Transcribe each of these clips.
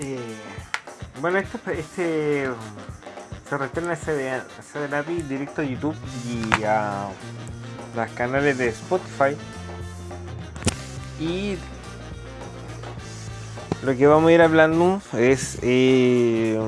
Eh, bueno, esto, este se retorna ese API directo a YouTube y a los canales de Spotify. Y lo que vamos a ir hablando es eh,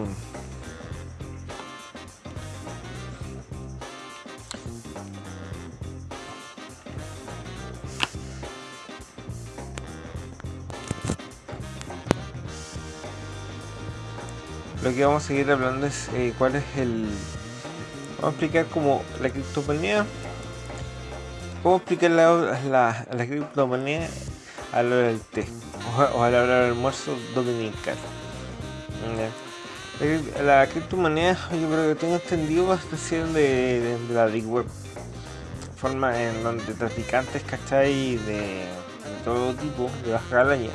lo que vamos a seguir hablando es eh, cuál es el vamos a explicar como la criptomoneda cómo explicar la, la, la criptomoneda a la hora del té o, a la hora del almuerzo dominical la, criptomoneda yo creo que tengo entendido es decir de, de, la Deep Web forma en donde traficantes ¿cachai? De, todo tipo de baja calaña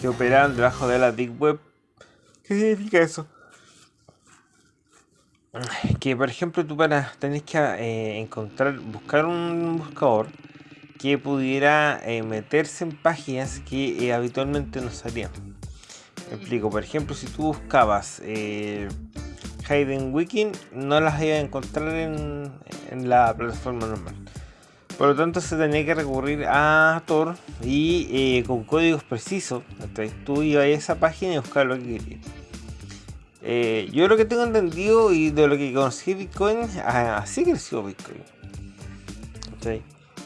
que operan debajo de la Deep Web ¿Qué significa eso? Que por ejemplo tú para tenés que eh, encontrar, buscar un buscador que pudiera eh, meterse en páginas que eh, habitualmente no salían. Me explico, por ejemplo, si tú buscabas Hidden Wiki, no las ibas a encontrar en, en, la plataforma normal. Por lo tanto, se tenía que recurrir a Tor y con códigos precisos. Entonces, tú ibas a esa página y buscar lo que querías. Eh, yo lo que tengo entendido y de lo que conocí Bitcoin, así creció Bitcoin.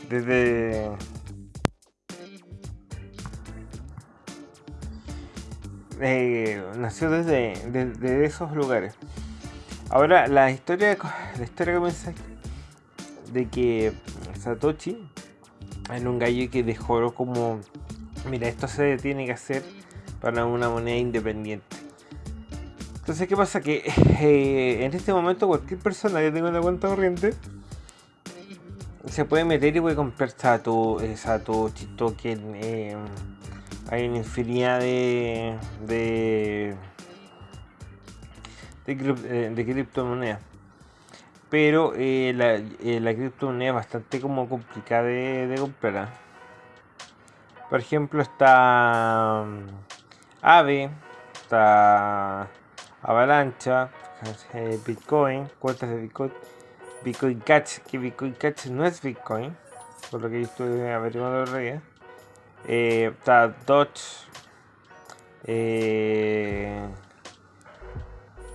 Desde... Eh, nació desde, desde, esos lugares. Ahora, la historia, la historia comienza de que Satoshi era un gallo que dejó como, mira, esto se tiene que hacer para una moneda independiente. Entonces, ¿qué pasa? Que eh, en este momento cualquier persona que tenga una cuenta corriente se puede meter y puede comprar Satoshi, eh, Token. Eh, hay una infinidad de, de, de, criptomonedas. Pero la, la, criptomoneda es bastante como complicada de, comprar. ¿ah? Por ejemplo, está um, AVE, está Avalancha, eh, Bitcoin, cuentas de Bitcoin, Bitcoin Catch, que Bitcoin Catch no es Bitcoin, por lo que yo estuve averiguando el día. Eh, está Dodge, eh,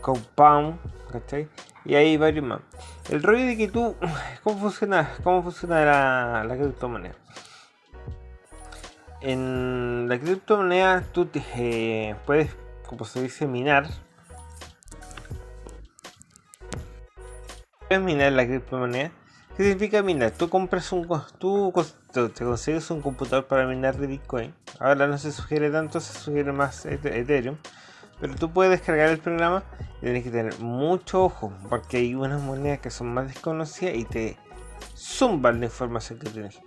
Compound, ¿cachai? Y hay varios más. El rollo de que tú, ¿cómo funciona, cómo funciona la, la criptomoneda? En la criptomoneda tú te, eh, puedes, como se dice, minar minar la criptomoneda? ¿Qué significa minar? Tú compras un tú te consigues un computador para minar de Bitcoin. Ahora no se sugiere tanto, se sugiere más Ethereum. Pero tú puedes descargar el programa y tienes que tener mucho ojo, porque hay unas monedas que son más desconocidas y te zumban la información que tienes.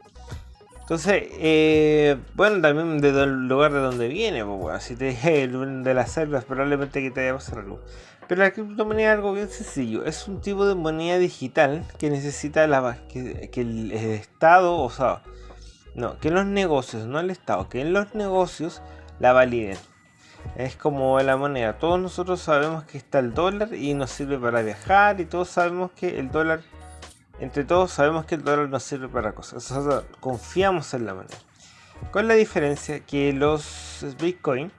Entonces, eh, bueno, también del lugar de donde viene, pues, si te de las selvas, probablemente que te haya pasado algo. Pero la criptomoneda es algo bien sencillo. Es un tipo de moneda digital que necesita la, que, el, Estado, o sea, no, que los negocios, no el Estado, que en los negocios la validen. Es como la moneda. Todos nosotros sabemos que está el dólar y nos sirve para viajar y todos sabemos que el dólar, entre todos sabemos que el dólar nos sirve para cosas. O confiamos en la moneda. Con la diferencia que los Bitcoin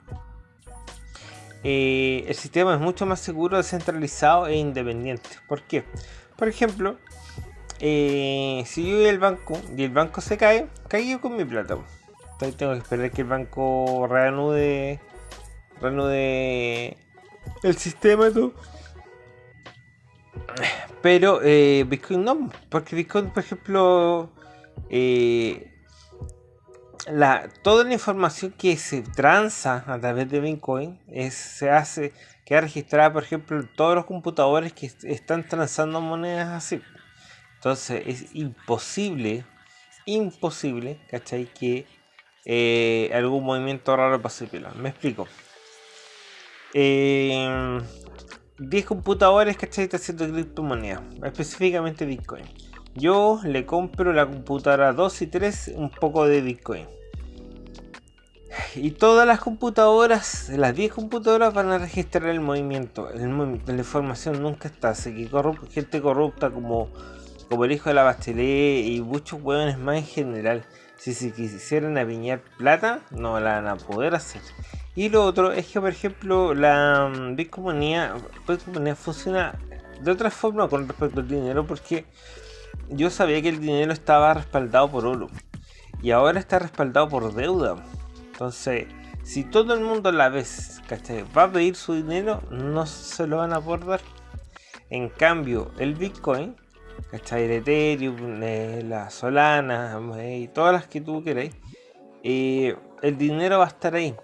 eh, el sistema es mucho más seguro, descentralizado e independiente. ¿Por qué? Por ejemplo, eh, si yo voy al banco y el banco se cae, caigo con mi plata. Entonces tengo que esperar que el banco reanude, reanude el sistema todo. Pero eh, Bitcoin no, porque Bitcoin, por ejemplo, la, toda la información que se transa a través de Bitcoin es, se hace, queda registrada, por ejemplo, en todos los computadores que están transando monedas así. Entonces es imposible, imposible, ¿cachai? Que eh, algún movimiento raro pase pelo. Me explico. 10 eh, computadores, ¿cachai? Está haciendo criptomonedas, específicamente Bitcoin. Yo le compro la computadora 2 y 3 un poco de Bitcoin. Y todas las computadoras, las 10 computadoras van a registrar el movimiento. El movimiento, la información nunca está. Así que gente corrupta como, como el hijo de la Bachelet y muchos hueones más en general. Si se quisieran apiñar plata, no la van a poder hacer. Y lo otro es que, por ejemplo, la mm, Bitcoinía, funciona de otra forma con respecto al dinero porque yo sabía que el dinero estaba respaldado por oro y ahora está respaldado por deuda. Entonces, si todo el mundo a la vez va a pedir su dinero, no se lo van a poder dar. En cambio, el Bitcoin, ¿cachai? El Ethereum, eh, la Solana eh, y todas las que tú queráis, eh, el dinero va a estar ahí.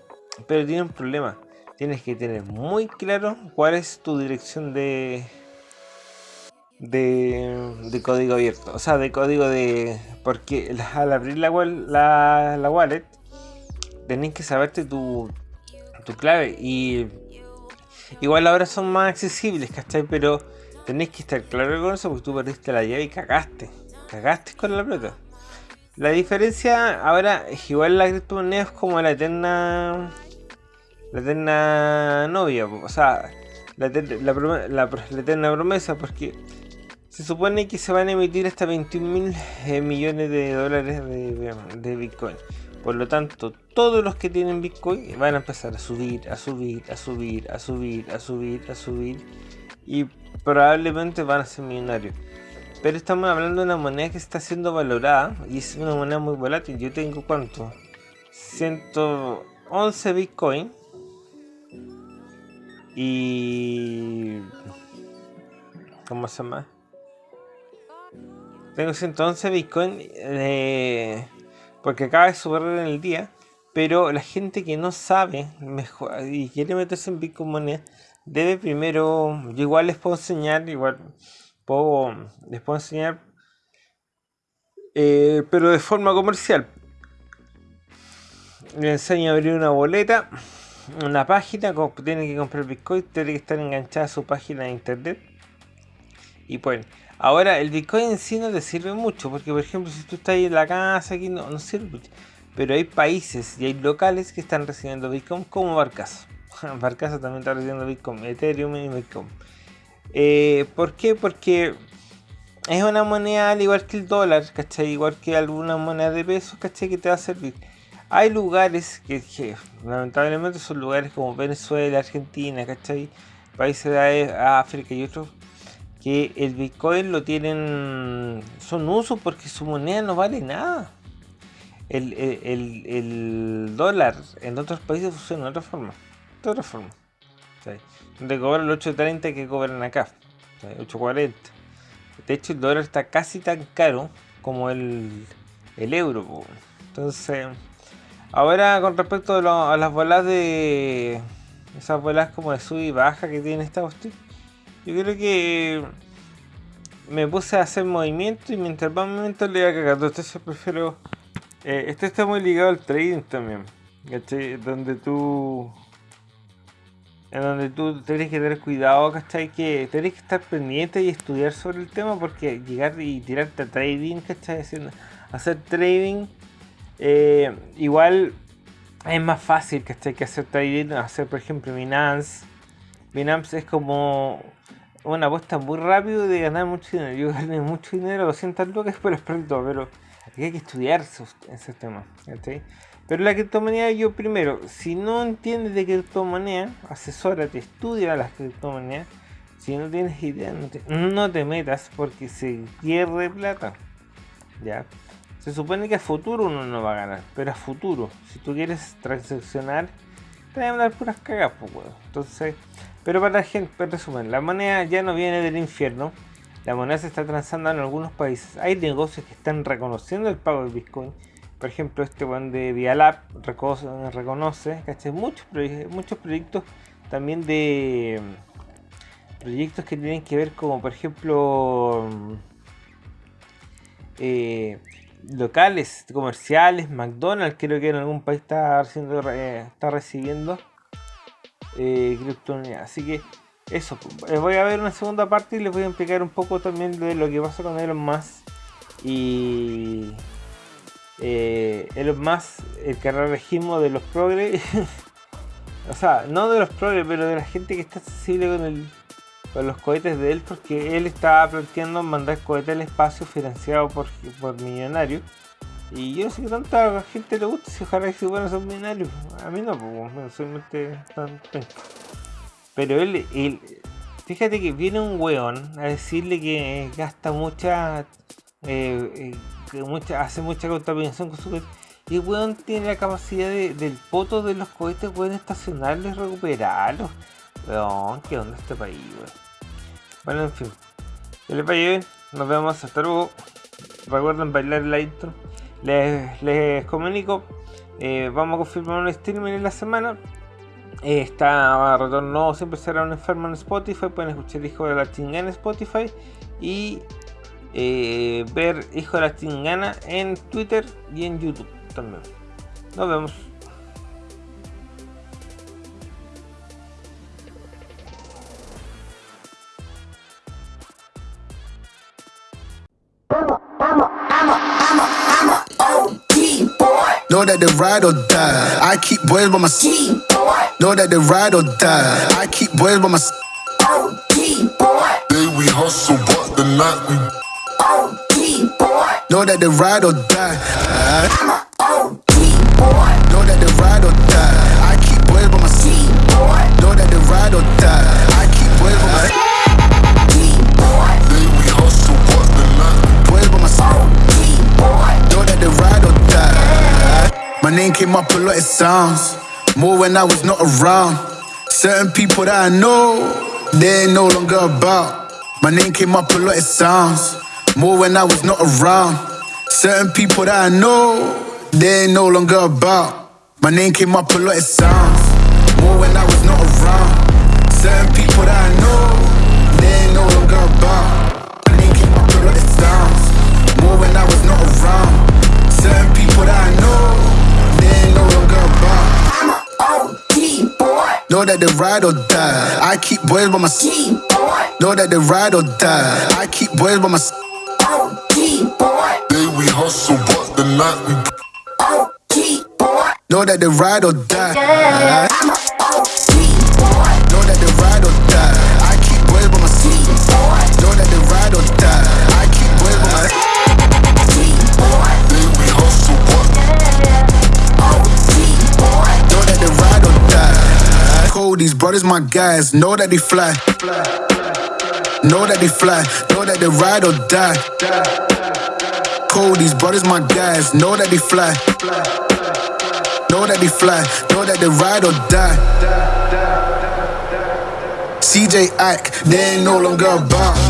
Pero tiene un problema. Tienes que tener muy claro cuál es tu dirección de, de, código abierto. O sea, de código de... Porque al abrir la, la, la wallet, tenés que saberte tu, tu clave. Y igual ahora son más accesibles, ¿cachai? Pero tenés que estar claro con eso porque tú perdiste la llave y cagaste. Cagaste con la plata. La diferencia ahora es igual la criptomoneda es como la eterna... La eterna novia, o sea, la, eterna promesa, porque se supone que se van a emitir hasta 21 mil eh, millones de dólares de, Bitcoin. Por lo tanto, todos los que tienen Bitcoin van a empezar a subir, a subir, a subir, a subir, a subir, a subir. Y probablemente van a ser millonarios. Pero estamos hablando de una moneda que está siendo valorada y es una moneda muy volátil. Yo tengo cuánto? 111 Bitcoin. Y... ¿Cómo se llama? Tengo 111 Bitcoin eh, porque acaba de subir en el día. Pero la gente que no sabe mejor y quiere meterse en Bitcoin moneda debe primero. Yo igual les puedo enseñar, igual puedo, les puedo enseñar, eh, pero de forma comercial. Les enseño a abrir una boleta, una página, tienen que comprar Bitcoin, tiene que estar enganchada a su página de internet. Y pues Ahora, el Bitcoin en sí no te sirve mucho, porque por ejemplo, si tú estás ahí en la casa, aquí no, sirve. Pero hay países y hay locales que están recibiendo Bitcoin como Barcaso. Barcaso también está recibiendo Bitcoin, Ethereum y Bitcoin. Eh, ¿Por qué? Porque es una moneda al igual que el dólar, ¿cachai? Igual que alguna moneda de pesos, ¿cachai? Que te va a servir. Hay lugares que, que lamentablemente son lugares como Venezuela, Argentina, ¿cachai? Países de África y otros que el Bitcoin lo tienen, son usos porque su moneda no vale nada. El, dólar en otros países funciona de otra forma. De otra forma. Donde cobran el 8.30 que cobran acá. 8.40. De hecho el dólar está casi tan caro como el, euro. Entonces, ahora con respecto a, las bolas de... Esas bolas como de sub y baja que tiene esta cuestión yo creo que me puse a hacer movimiento y mientras va movimiento le iba cagando. Entonces prefiero. Eh, este está muy ligado al trading también. Donde tú. En donde tú tienes que tener cuidado, ¿cachai? Que tienes que estar pendiente y estudiar sobre el tema porque llegar y tirarte a trading, ¿cachai? hacer trading. Eh, igual es más fácil, ¿cachai? Que hacer trading, hacer por ejemplo Binance. Binance es como una apuesta muy rápido de ganar mucho dinero. Yo gané mucho dinero, 200 lucas, pero es pronto, pero hay que estudiar esos, temas. Pero la criptomoneda, yo primero, si no entiendes de criptomoneda, asesórate, estudia las criptomonedas. Si no tienes idea, no te, no te metas porque se pierde plata. ¿Ya? Se supone que a futuro uno no va a ganar, pero a futuro, si tú quieres transaccionar, te van a dar puras cagas, pues, Entonces, pero para la gente, en resumen, la moneda ya no viene del infierno. La moneda se está transando en algunos países. Hay negocios que están reconociendo el pago de Bitcoin. Por ejemplo, este buen de Vialab reconoce, reconoce Muchos, muchos proyectos también de proyectos que tienen que ver como por ejemplo eh, locales comerciales, McDonald's creo que en algún país está, eh, está recibiendo eh, Así que eso, eh, voy a ver una segunda parte y les voy a explicar un poco también de lo que pasa con Elon Musk y, eh, Elon Musk, el carrerajismo de los progres, o sea, no de los progres, pero de la gente que está sensible con, el, con los cohetes de él, porque él estaba planteando mandar cohetes al espacio financiado por, por millonarios. Y yo sé qué tanta gente le gusta, si ojalá que se esos millonarios. A mí no, pues, solamente tan Pero él, él, fíjate que viene un weón a decirle que gasta mucha eh, eh, que mucha, hace mucha contaminación con su cohete. Y el weón tiene la capacidad del poto de los cohetes, pueden estacionarlos y recuperarlos. Weón, qué onda este país, weón. Bueno, en fin. Que les vaya bien. Nos vemos hasta luego. Recuerden bailar la intro. Les, les comunico. Eh, vamos a confirmar un streaming en la semana. está retorno, siempre será un enfermo en Spotify. Pueden escuchar Hijo de la Chingada en Spotify. Y eh, ver Hijo de la Chingana en Twitter y en YouTube también. Nos vemos. Know that they ride or die. I keep boys by my side. Know that they ride or die. I keep boys by my side. Day we hustle, but the night we Know that they ride or die. I'm a OG boy. Know that they ride or die. I keep boys by my side. Know that they ride or die. I keep boys by my side. My name came up a lot, it sounds. More when I was not around. Certain people that I know, they ain't no longer about. My name came up a lot, it sounds. More when I was not around. Certain people that I know, they ain't no longer about. My name came up a lot, it sounds. More when I was not around. Certain people that I know, Know that they ride or die. I keep boys by my side. Know that they ride or die. I keep boys by my side boy. Day we hustle, but the night we OG boy. Know that they ride or die. Cody's brothers, my guys. Know that they fly. Know that they fly. Know that they ride or die these brothers my guys. Know that they fly. Know that they fly. Know that they ride or die. CJ Ike, they ain't no longer about.